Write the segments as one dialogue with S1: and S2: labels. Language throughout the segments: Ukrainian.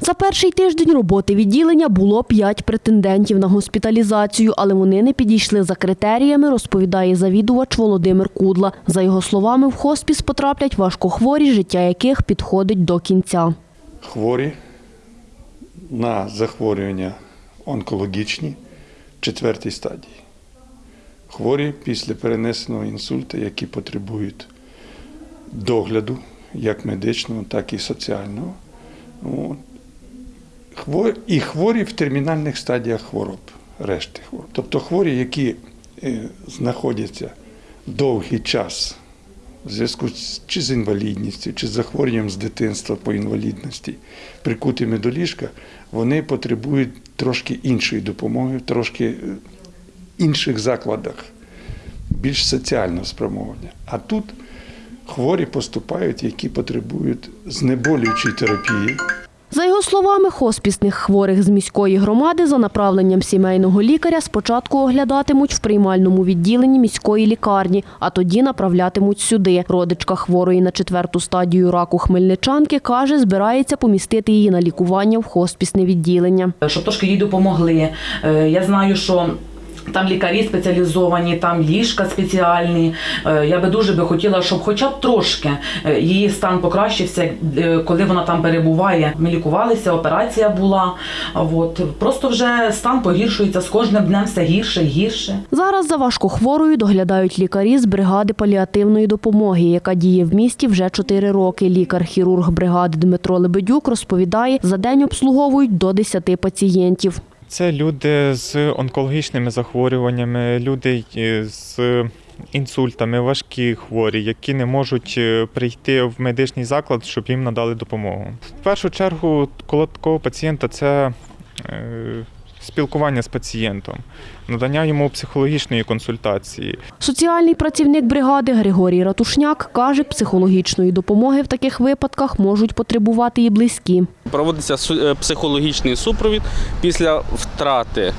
S1: За перший тиждень роботи відділення було п'ять претендентів на госпіталізацію, але вони не підійшли за критеріями, розповідає завідувач Володимир Кудла. За його словами, в хоспіс потраплять важкохворі, життя яких підходить до кінця.
S2: хворі на захворювання онкологічні четвертій стадії. Хворі після перенесеного інсульту, які потребують догляду, як медичного, так і соціального. От. І хворі в термінальних стадіях хвороб, решти хвороб. Тобто хворі, які е, знаходяться довгий час в зв'язку чи з інвалідністю, чи з захворюванням з дитинства по інвалідності, прикутими до ліжка, вони потребують трошки іншої допомоги, трошки е, інших закладах, більш соціального спрямовання. А тут хворі поступають, які потребують знеболюючої терапії.
S1: За його словами, хоспісних хворих з міської громади за направленням сімейного лікаря спочатку оглядатимуть в приймальному відділенні міської лікарні, а тоді направлятимуть сюди. Родичка хворої на четверту стадію раку хмельничанки каже, збирається помістити її на лікування в хоспісне відділення.
S3: щоб трошки їй допомогли. Е, Я знаю, що там лікарі спеціалізовані, там ліжка спеціальні. Е, Я би дуже би хотіла, щоб хоча б трошки е, її стан покращився, е, коли вона там перебуває. Ми лікувалися, операція була. От. Просто вже стан погіршується з кожним днем все гірше і гірше.
S1: Зараз за важкохворою доглядають лікарі з бригади паліативної допомоги, яка діє в місті вже 4 роки. Лікар-хірург бригади Дмитро Лебедюк розповідає, за день обслуговують до 10 пацієнтів.
S4: Це люди з онкологічними захворюваннями, люди е, з інсультами, важкі хворі, які не можуть е, прийти в медичний заклад, щоб їм надали допомогу. В першу чергу, коло такого пацієнта це е, спілкування з пацієнтом, надання йому психологічної консультації.
S1: Соціальний працівник бригади Григорій Ратушняк каже, психологічної допомоги в таких випадках можуть потребувати і близькі.
S5: Проводиться е, психологічний супровід після втрати.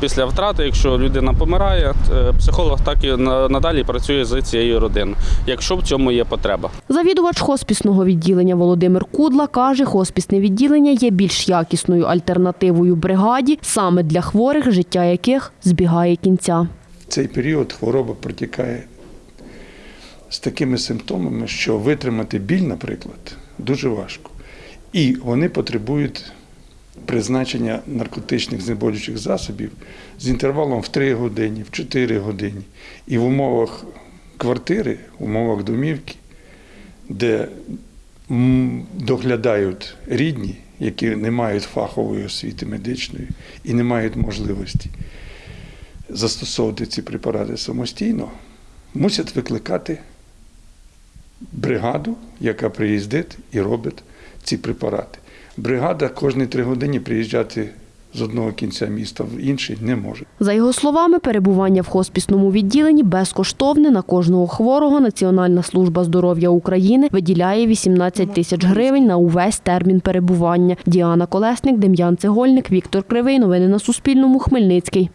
S5: Після втрати, якщо людина помирає, е, психолог так і на- надалі працює з цією родиною, якщо в цьому є потреба.
S1: Завідувач хоспісного відділення Володимир Кудла каже, хоспісне відділення є більш якісною альтернативою бригаді саме для хворих, життя яких збігає кінця.
S2: Цей період хвороба протікає з такими симптомами, що витримати біль, наприклад, дуже важко. І вони потребують призначення наркотичних знеболюючих засобів з інтервалом в 3 години, в 4 години. І в умовах квартири, в умовах домівки, де доглядають рідні, які не мають фахової освіти медичної і не мають можливості застосовувати ці препарати самостійно, мусять викликати бригаду, яка приїздить і робить ці препарати. Бригада кожні три години приїжджати з одного кінця міста в інший не може.
S1: За його словами, перебування в хоспісному відділенні безкоштовне на кожного хворого Національна служба здоров'я України виділяє 18 тисяч гривень на увесь термін перебування. Діана Колесник, Дем'ян Цегольник, Віктор Кривий. Новини на Суспільному. Хмельницький.